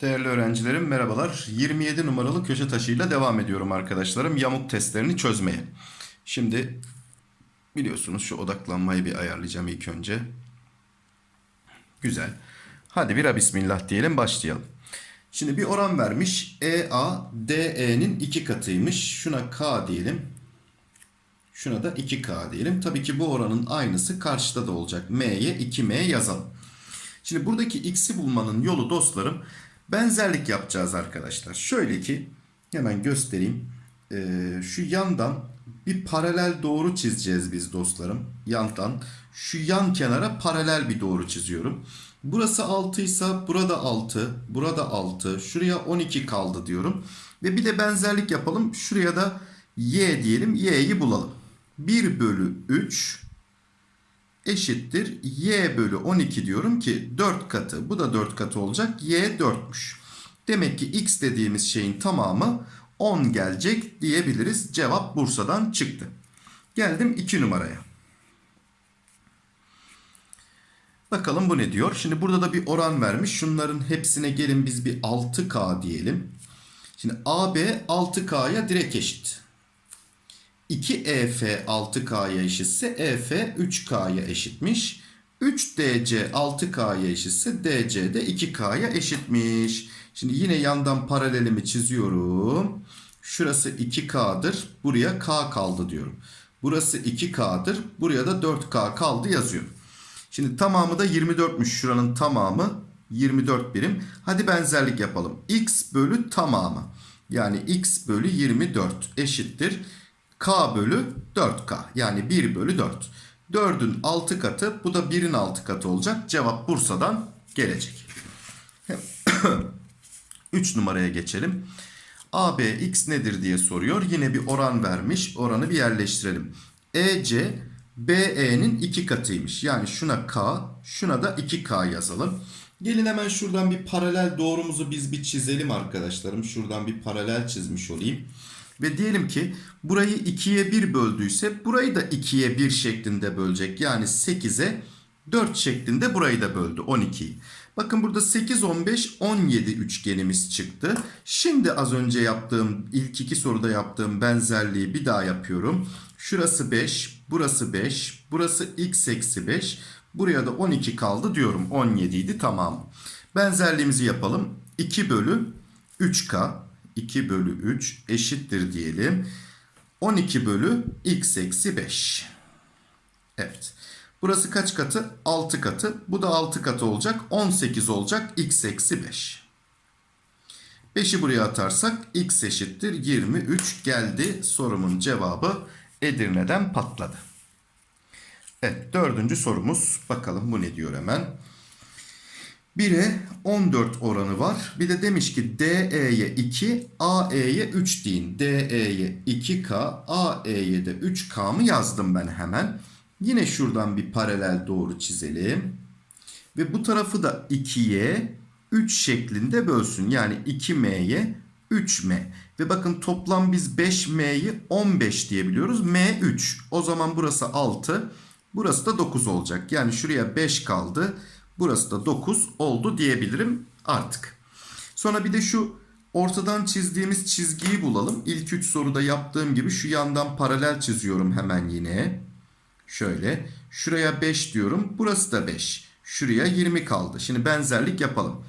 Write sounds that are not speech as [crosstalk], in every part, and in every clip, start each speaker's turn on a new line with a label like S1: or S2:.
S1: Değerli öğrencilerim merhabalar. 27 numaralı köşe taşıyla devam ediyorum arkadaşlarım yamuk testlerini çözmeye. Şimdi biliyorsunuz şu odaklanmayı bir ayarlayacağım ilk önce. Güzel. Hadi bira bismillah diyelim başlayalım. Şimdi bir oran vermiş. EA DE'nin 2 katıymış. Şuna K diyelim. Şuna da 2K diyelim. Tabii ki bu oranın aynısı karşıda da olacak. M'ye 2M yazalım. Şimdi buradaki x'i bulmanın yolu dostlarım benzerlik yapacağız arkadaşlar. Şöyle ki hemen göstereyim. Ee, şu yandan bir paralel doğru çizeceğiz biz dostlarım. Yandan şu yan kenara paralel bir doğru çiziyorum. Burası 6 ise burada 6, burada 6, şuraya 12 kaldı diyorum. Ve bir de benzerlik yapalım. Şuraya da y diyelim. y'yi bulalım. 1 bölü 3 eşittir y bölü 12 diyorum ki 4 katı. Bu da 4 katı olacak. y 4'müş. Demek ki x dediğimiz şeyin tamamı 10 gelecek diyebiliriz. Cevap Bursa'dan çıktı. Geldim 2 numaraya. Bakalım bu ne diyor? Şimdi burada da bir oran vermiş. Şunların hepsine gelin biz bir 6K diyelim. Şimdi AB 6K'ya direkt eşit. 2EF 6K'ya eşitse EF 3K'ya eşitmiş. 3DC 6K'ya eşitse DC de 2K'ya eşitmiş. Şimdi yine yandan paralelimi çiziyorum. Şurası 2K'dır. Buraya K kaldı diyorum. Burası 2K'dır. Buraya da 4K kaldı yazıyorum. Şimdi tamamı da 24'müş. Şuranın tamamı 24 birim. Hadi benzerlik yapalım. X bölü tamamı. Yani x bölü 24 eşittir. K bölü 4K. Yani 1 bölü 4. 4'ün 6 katı bu da 1'in 6 katı olacak. Cevap Bursa'dan gelecek. [coughs] 3 numaraya geçelim. AB x nedir diye soruyor. Yine bir oran vermiş. Oranı bir yerleştirelim. EC BE'nin 2 katıymış. Yani şuna K, şuna da 2K yazalım. Gelin hemen şuradan bir paralel doğrumuzu biz bir çizelim arkadaşlarım. Şuradan bir paralel çizmiş olayım. Ve diyelim ki burayı 2'ye 1 böldüyse burayı da 2'ye 1 şeklinde bölecek. Yani 8'e 4 şeklinde burayı da böldü 12'yi. Bakın burada 8, 15, 17 üçgenimiz çıktı. Şimdi az önce yaptığım ilk iki soruda yaptığım benzerliği bir daha yapıyorum. Şurası 5, burası 5, burası x eksi 5. Buraya da 12 kaldı diyorum. 17 idi tamam. Benzerliğimizi yapalım. 2 bölü 3k 2 bölü 3 eşittir diyelim. 12 bölü x eksi 5. Evet. Burası kaç katı? 6 katı. Bu da 6 katı olacak. 18 olacak. x eksi 5. 5'i buraya atarsak x eşittir 23 geldi. Sorumun cevabı Edirne'den patladı. Evet dördüncü sorumuz. Bakalım bu ne diyor hemen. 1'e 14 oranı var. Bir de demiş ki DE'ye 2, AE'ye 3 deyin. DE'ye 2K, AE'ye de 3K mı yazdım ben hemen. Yine şuradan bir paralel doğru çizelim. Ve bu tarafı da 2'ye 3 şeklinde bölsün. Yani 2M'ye 3M. Ve bakın toplam biz 5M'yi 15 diyebiliyoruz. M 3. O zaman burası 6. Burası da 9 olacak. Yani şuraya 5 kaldı. Burası da 9 oldu diyebilirim artık. Sonra bir de şu ortadan çizdiğimiz çizgiyi bulalım. İlk 3 soruda yaptığım gibi şu yandan paralel çiziyorum hemen yine. Şöyle. Şuraya 5 diyorum. Burası da 5. Şuraya 20 kaldı. Şimdi benzerlik yapalım.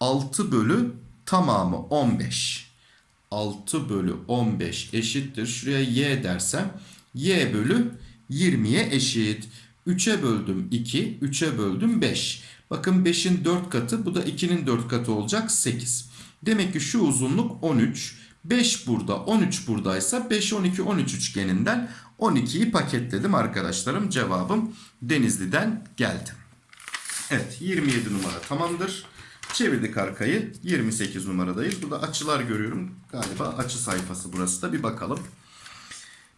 S1: 6 bölü tamamı 15. 6 bölü 15 eşittir. Şuraya y dersem y bölü 20'ye eşit. 3'e böldüm 2, 3'e böldüm 5. Bakın 5'in 4 katı bu da 2'nin 4 katı olacak 8. Demek ki şu uzunluk 13. 5 burada 13 buradaysa 5, 12, 13 üçgeninden 12'yi paketledim arkadaşlarım. Cevabım Denizli'den geldi. Evet 27 numara tamamdır. Çevirdik arkayı 28 numaradayız. Burada açılar görüyorum. Galiba açı sayfası burası da bir bakalım.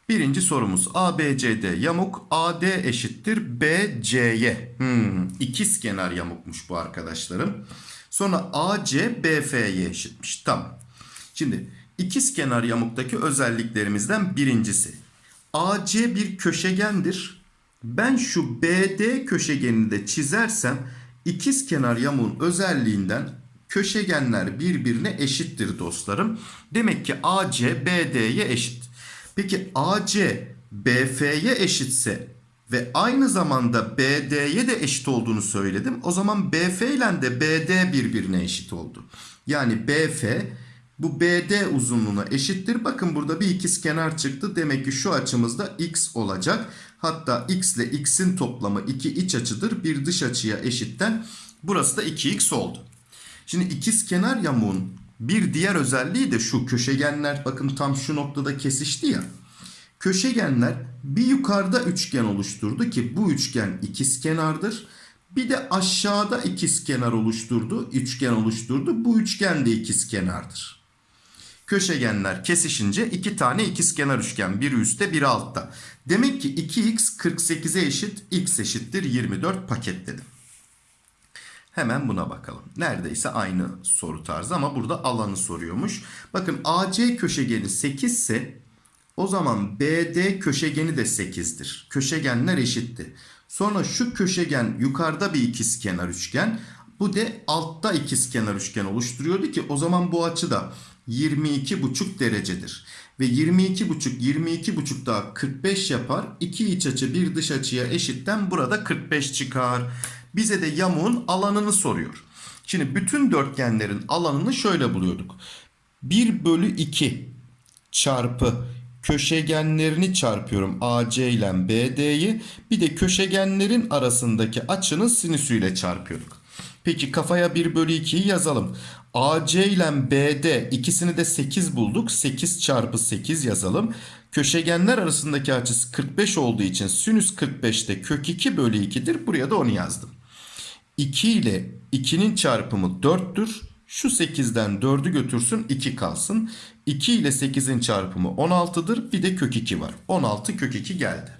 S1: Birinci sorumuz ABCD yamuk AD eşittir BC'ye. Hmm, ikiz kenar yamukmuş bu arkadaşlarım. Sonra AC BF'ye eşitmiş. Tamam. Şimdi ikiz kenar yamuktaki özelliklerimizden birincisi. AC bir köşegendir. Ben şu BD köşegenini de çizersem ikizkenar yamuğun özelliğinden köşegenler birbirine eşittir dostlarım. Demek ki AC BD'ye eşit. Peki AC BF'ye eşitse ve aynı zamanda BD'ye de eşit olduğunu söyledim. O zaman BF ile de BD birbirine eşit oldu. Yani BF bu BD uzunluğuna eşittir. Bakın burada bir ikizkenar çıktı. Demek ki şu açımızda x olacak. Hatta x ile x'in toplamı iki iç açıdır. Bir dış açıya eşitten burası da 2x oldu. Şimdi ikizkenar yamuğun bir diğer özelliği de şu köşegenler bakın tam şu noktada kesişti ya. Köşegenler bir yukarıda üçgen oluşturdu ki bu üçgen ikizkenardır. Bir de aşağıda ikizkenar oluşturdu, üçgen oluşturdu. Bu üçgen de ikizkenardır. Köşegenler kesişince iki tane ikizkenar üçgen. Biri üstte biri altta. Demek ki 2x 48'e eşit x eşittir 24 paketledim. Hemen buna bakalım. Neredeyse aynı soru tarzı ama burada alanı soruyormuş. Bakın AC köşegeni 8 ise o zaman BD köşegeni de 8'dir. Köşegenler eşitti. Sonra şu köşegen yukarıda bir ikizkenar üçgen. Bu de altta ikizkenar üçgen oluşturuyordu ki o zaman bu açı da 22,5 derecedir. Ve 22,5 22,5 daha 45 yapar. İki iç açı bir dış açıya eşitten burada 45 çıkar. Bize de yamuğun alanını soruyor. Şimdi bütün dörtgenlerin alanını şöyle buluyorduk. 1 bölü 2 çarpı köşegenlerini çarpıyorum AC ile BD'yi. Bir de köşegenlerin arasındaki açının sinüsüyle çarpıyorduk. Peki kafaya 1 bölü 2'yi yazalım. AC ile BD ikisini de 8 bulduk. 8 çarpı 8 yazalım. Köşegenler arasındaki açısı 45 olduğu için sinüs 45'te kök 2 bölü 2'dir. Buraya da onu yazdım. 2 ile 2'nin çarpımı 4'tür. Şu 8'den 4'ü götürsün 2 kalsın. 2 ile 8'in çarpımı 16'dır. Bir de kök 2 var. 16 kök 2 geldi.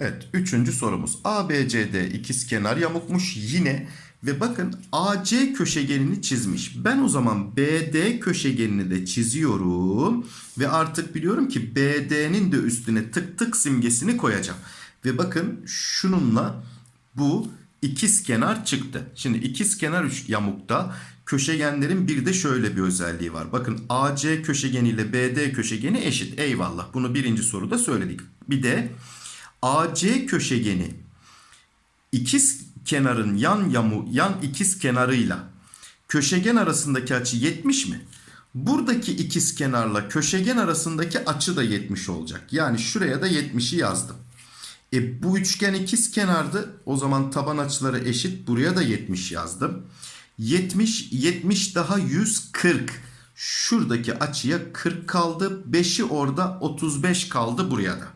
S1: Evet üçüncü sorumuz. ABCD ikizkenar yamukmuş yine ve bakın AC köşegenini çizmiş. Ben o zaman BD köşegenini de çiziyorum ve artık biliyorum ki BD'nin de üstüne tık tık simgesini koyacağım. Ve bakın şununla bu ikizkenar çıktı. Şimdi ikizkenar üç yamukta köşegenlerin bir de şöyle bir özelliği var. Bakın AC köşegeni ile BD köşegeni eşit. Eyvallah. Bunu birinci soruda söyledik. Bir de AC köşegeni ikiz kenarın yan yamu yan ikiz kenarıyla köşegen arasındaki açı 70 mi? Buradaki ikiz kenarla köşegen arasındaki açı da 70 olacak. Yani şuraya da 70'i yazdım. E bu üçgen ikiz kenardı. O zaman taban açıları eşit. Buraya da 70 yazdım. 70 70 daha 140. Şuradaki açıya 40 kaldı. 5'i orada 35 kaldı buraya da.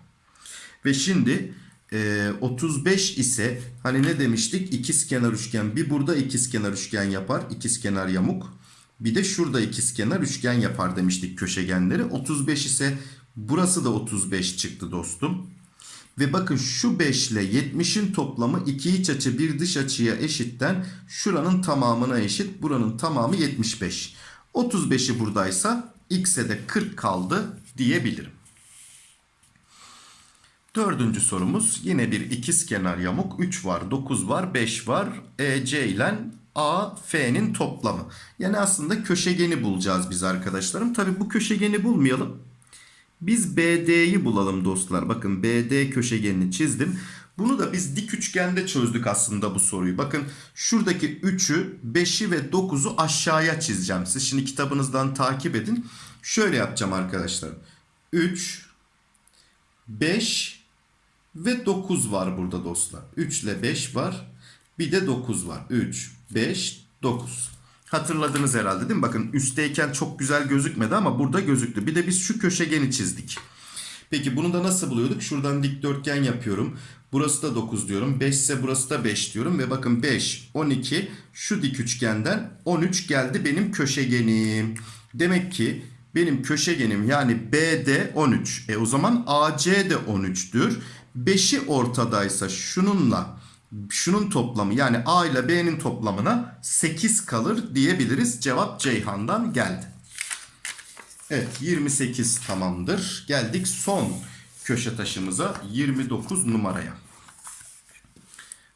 S1: Ve şimdi e, 35 ise hani ne demiştik? İkizkenar üçgen. Bir burada ikizkenar üçgen yapar. İkizkenar yamuk. Bir de şurada ikizkenar üçgen yapar demiştik köşegenleri. 35 ise burası da 35 çıktı dostum. Ve bakın şu 5 ile 70'in toplamı iki iç açı bir dış açıya eşitten şuranın tamamına eşit. Buranın tamamı 75. 35'i buradaysa x'e de 40 kaldı diyebilirim. Dördüncü sorumuz yine bir ikizkenar yamuk. 3 var, 9 var, 5 var. EC ile AF'nin toplamı. Yani aslında köşegeni bulacağız biz arkadaşlarım. Tabi bu köşegeni bulmayalım. Biz BD'yi bulalım dostlar. Bakın BD köşegenini çizdim. Bunu da biz dik üçgende çözdük aslında bu soruyu. Bakın şuradaki 3'ü, 5'i ve 9'u aşağıya çizeceğim. Siz şimdi kitabınızdan takip edin. Şöyle yapacağım arkadaşlar. 3, 5 ve 9 var burada dostlar. 3 ile 5 var. Bir de 9 var. 3, 5, 9. Hatırladınız herhalde değil mi? Bakın üstteyken çok güzel gözükmedi ama burada gözüktü. Bir de biz şu köşegeni çizdik. Peki bunu da nasıl buluyorduk? Şuradan dikdörtgen yapıyorum. Burası da 9 diyorum. 5 ise burası da 5 diyorum. Ve bakın 5, 12 şu dik üçgenden 13 geldi benim köşegenim. Demek ki benim köşegenim yani BD 13. E o zaman AC de 13'tür. 5'i ortadaysa şununla şunun toplamı yani A ile B'nin toplamına 8 kalır diyebiliriz. Cevap Ceyhan'dan geldi. Evet 28 tamamdır. Geldik son köşe taşımıza 29 numaraya.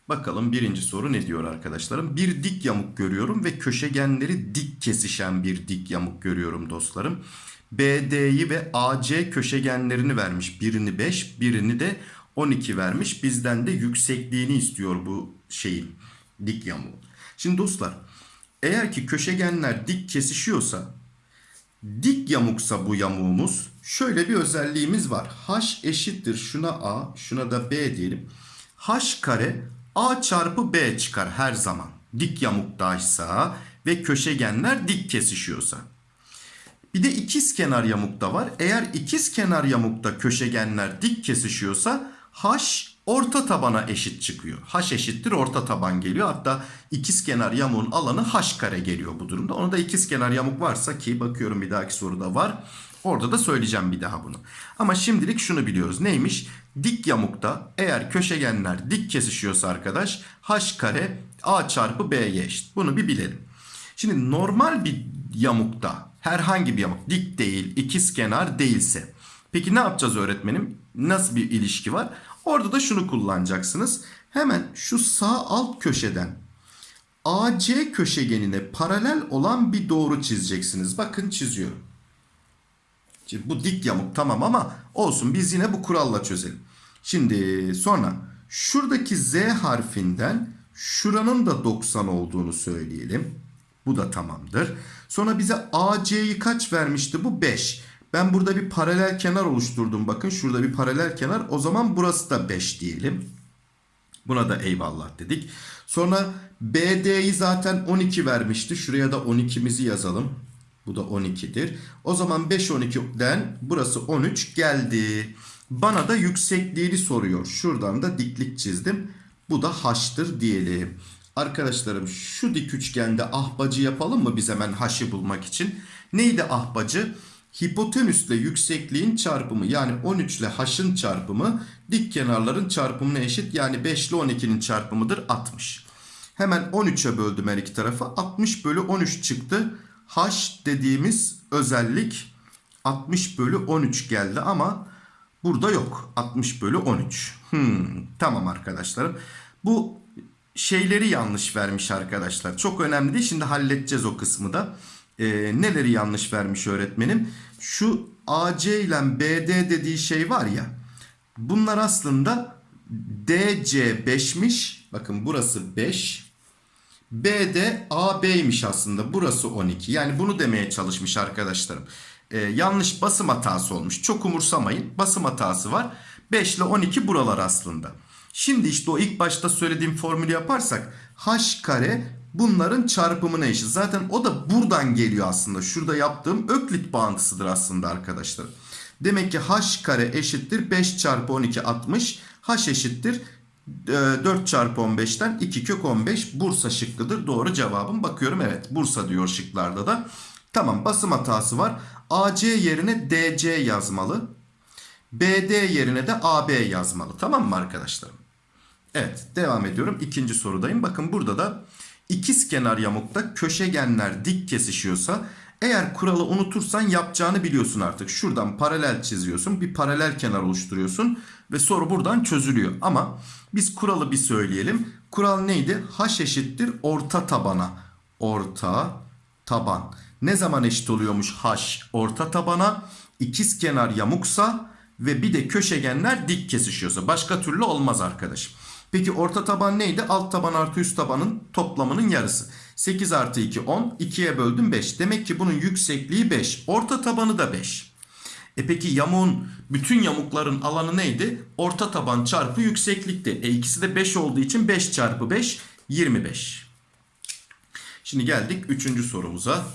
S1: Bakalım birinci soru ne diyor arkadaşlarım? Bir dik yamuk görüyorum ve köşegenleri dik kesişen bir dik yamuk görüyorum dostlarım. BD'yi ve AC köşegenlerini vermiş. Birini 5, birini de 12 vermiş. Bizden de yüksekliğini istiyor bu şeyin dik yamuğun. Şimdi dostlar eğer ki köşegenler dik kesişiyorsa dik yamuksa bu yamuğumuz şöyle bir özelliğimiz var. H eşittir şuna A şuna da B diyelim. H kare A çarpı B çıkar her zaman. Dik yamuktaysa ve köşegenler dik kesişiyorsa. Bir de ikiz kenar yamukta var. Eğer ikiz kenar yamukta köşegenler dik kesişiyorsa H orta tabana eşit çıkıyor. H eşittir orta taban geliyor. Hatta ikiz kenar yamuğun alanı H kare geliyor bu durumda. Onu da ikiz kenar yamuk varsa ki bakıyorum bir dahaki soruda var. Orada da söyleyeceğim bir daha bunu. Ama şimdilik şunu biliyoruz. Neymiş? Dik yamukta eğer köşegenler dik kesişiyorsa arkadaş H kare A çarpı B'ye eşit. Bunu bir bilelim. Şimdi normal bir yamukta herhangi bir yamuk dik değil ikiz kenar değilse. Peki ne yapacağız öğretmenim? Nasıl bir ilişki var? Orada da şunu kullanacaksınız. Hemen şu sağ alt köşeden AC köşegenine paralel olan bir doğru çizeceksiniz. Bakın çiziyorum. Şimdi bu dik yamuk tamam ama olsun biz yine bu kuralla çözelim. Şimdi sonra şuradaki Z harfinden şuranın da 90 olduğunu söyleyelim. Bu da tamamdır. Sonra bize AC'yi kaç vermişti bu? 5. Ben burada bir paralel kenar oluşturdum. Bakın şurada bir paralel kenar. O zaman burası da 5 diyelim. Buna da eyvallah dedik. Sonra BD'yi zaten 12 vermişti. Şuraya da 12'mizi yazalım. Bu da 12'dir. O zaman 5 12'den burası 13 geldi. Bana da yüksekliğini soruyor. Şuradan da diklik çizdim. Bu da h'tır diyelim. Arkadaşlarım şu dik üçgende ahbacı yapalım mı biz hemen h'ı bulmak için? Neydi ahbacı? Hipotenüsle yüksekliğin çarpımı yani 13 ile h'ın çarpımı dik kenarların çarpımına eşit. Yani 5 ile 12'nin çarpımıdır 60. Hemen 13'e böldüm her iki tarafı. 60 bölü 13 çıktı. H dediğimiz özellik 60 bölü 13 geldi ama burada yok. 60 bölü 13. Hmm, tamam arkadaşlarım. Bu şeyleri yanlış vermiş arkadaşlar. Çok önemli değil. Şimdi halledeceğiz o kısmı da. Ee, neleri yanlış vermiş öğretmenim? Şu AC ile BD dediği şey var ya. Bunlar aslında DC 5'miş. Bakın burası 5. B'de AB'ymiş aslında. Burası 12. Yani bunu demeye çalışmış arkadaşlarım. Ee, yanlış basım hatası olmuş. Çok umursamayın. Basım hatası var. 5 ile 12 buralar aslında. Şimdi işte o ilk başta söylediğim formülü yaparsak h kare bunların çarpımına eşit. Zaten o da buradan geliyor aslında. Şurada yaptığım öklit bağıntısıdır aslında arkadaşlar. Demek ki h kare eşittir 5 çarpı 12 60. h eşittir 4 çarpı 15'ten 2 kök 15 Bursa şıkkıdır. Doğru cevabım. Bakıyorum evet Bursa diyor şıklarda da. Tamam basım hatası var. AC yerine DC yazmalı. BD yerine de AB yazmalı. Tamam mı arkadaşlarım? Evet devam ediyorum. İkinci sorudayım. Bakın burada da ikiz kenar yamukta köşegenler dik kesişiyorsa eğer kuralı unutursan yapacağını biliyorsun artık. Şuradan paralel çiziyorsun. Bir paralel kenar oluşturuyorsun. Ve soru buradan çözülüyor. Ama biz kuralı bir söyleyelim. Kural neydi? H eşittir orta tabana. Orta taban. Ne zaman eşit oluyormuş H orta tabana? İkiz kenar yamuksa ve bir de köşegenler dik kesişiyorsa. Başka türlü olmaz arkadaşım. Peki orta taban neydi? Alt taban artı üst tabanın toplamının yarısı. 8 artı 2 10. 2'ye böldüm 5. Demek ki bunun yüksekliği 5. Orta tabanı da 5. E peki yamuğun bütün yamukların alanı neydi? Orta taban çarpı yükseklikti. E ikisi de 5 olduğu için 5 çarpı 5 25. Şimdi geldik 3. sorumuza.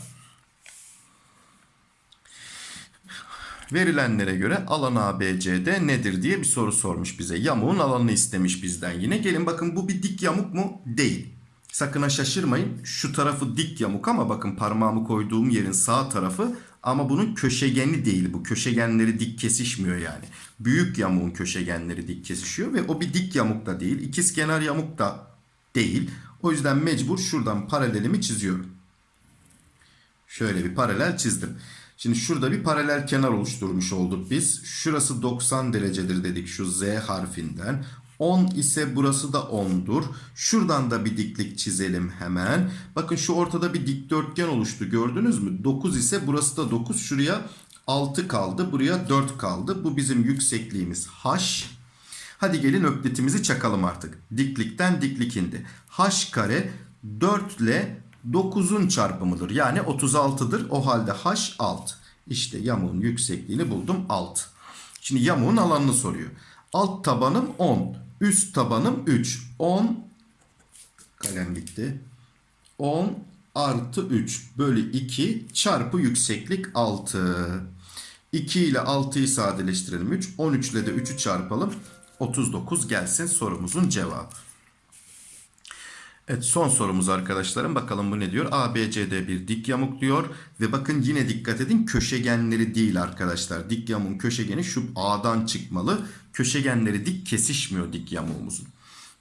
S1: Verilenlere göre alan ABCD nedir diye bir soru sormuş bize. Yamuğun alanını istemiş bizden yine. Gelin bakın bu bir dik yamuk mu? Değil. Sakın ha şaşırmayın. Şu tarafı dik yamuk ama bakın parmağımı koyduğum yerin sağ tarafı ama bunun köşegeni değil. Bu köşegenleri dik kesişmiyor yani. Büyük yamuğun köşegenleri dik kesişiyor ve o bir dik yamuk da değil. İkiz kenar yamuk da değil. O yüzden mecbur şuradan paralelimi çiziyorum. Şöyle bir paralel çizdim. Şimdi şurada bir paralel kenar oluşturmuş olduk biz. Şurası 90 derecedir dedik şu Z harfinden. 10 ise burası da 10'dur. Şuradan da bir diklik çizelim hemen. Bakın şu ortada bir dikdörtgen oluştu gördünüz mü? 9 ise burası da 9. Şuraya 6 kaldı. Buraya 4 kaldı. Bu bizim yüksekliğimiz H. Hadi gelin öklitimizi çakalım artık. Diklikten diklik indi. H kare 4 ile 9'un çarpımıdır. Yani 36'dır. O halde H 6. İşte yamuğun yüksekliğini buldum 6. Şimdi yamuğun alanını soruyor. Alt tabanım 10. Üst tabanım 3. 10 kalem gitti. 10 artı 3 bölü 2 çarpı yükseklik 6. 2 ile 6'yı sadeleştirelim 3. 13 ile de 3'ü çarpalım. 39 gelsin sorumuzun cevabı. Evet son sorumuz arkadaşlarım. Bakalım bu ne diyor? ABCD bir dik yamuk diyor. Ve bakın yine dikkat edin köşegenleri değil arkadaşlar. Dik yamuğun köşegeni şu A'dan çıkmalı. Köşegenleri dik kesişmiyor dik yamuğumuzun.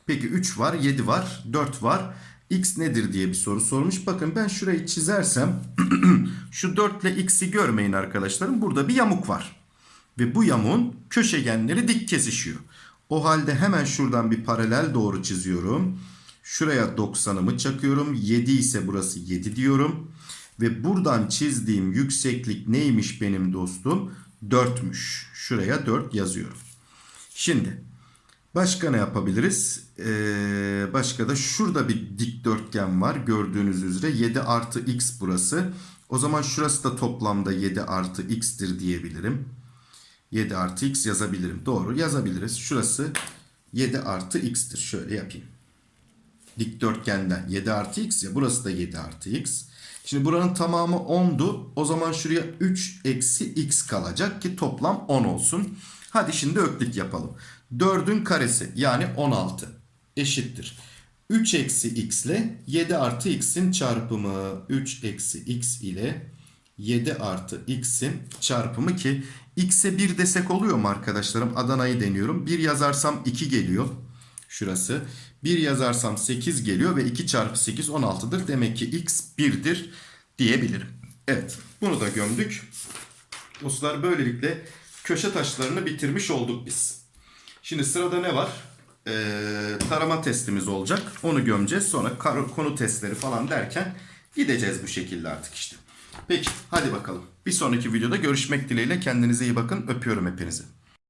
S1: Peki 3 var, 7 var, 4 var. X nedir diye bir soru sormuş. Bakın ben şurayı çizersem [clears throat] şu 4 ile X'i görmeyin arkadaşlarım. Burada bir yamuk var. Ve bu yamuğun köşegenleri dik kesişiyor. O halde hemen şuradan bir paralel doğru çiziyorum. Şuraya 90'ımı çakıyorum. 7 ise burası 7 diyorum. Ve buradan çizdiğim yükseklik neymiş benim dostum? 4'müş. Şuraya 4 yazıyorum. Şimdi başka ne yapabiliriz? Ee, başka da şurada bir dikdörtgen var. Gördüğünüz üzere 7 artı x burası. O zaman şurası da toplamda 7 artı x'tir diyebilirim. 7 artı x yazabilirim. Doğru yazabiliriz. Şurası 7 artı x'tir. Şöyle yapayım. Dikdörtgenden 7 artı x ya burası da 7 artı x. Şimdi buranın tamamı 10'du. O zaman şuraya 3 eksi x kalacak ki toplam 10 olsun. Hadi şimdi öklit yapalım. 4'ün karesi yani 16 eşittir. 3 eksi x ile 7 artı x'in çarpımı. 3 eksi x ile 7 artı x'in çarpımı ki x'e 1 desek oluyor mu arkadaşlarım? Adana'yı deniyorum. 1 yazarsam 2 geliyor. Şurası. 1 yazarsam 8 geliyor ve 2 çarpı 8 16'dır. Demek ki x 1'dir diyebilirim. Evet bunu da gömdük. Dostlar böylelikle köşe taşlarını bitirmiş olduk biz. Şimdi sırada ne var? Ee, tarama testimiz olacak. Onu gömeceğiz. Sonra konu testleri falan derken gideceğiz bu şekilde artık işte. Peki hadi bakalım. Bir sonraki videoda görüşmek dileğiyle. Kendinize iyi bakın. Öpüyorum hepinizi.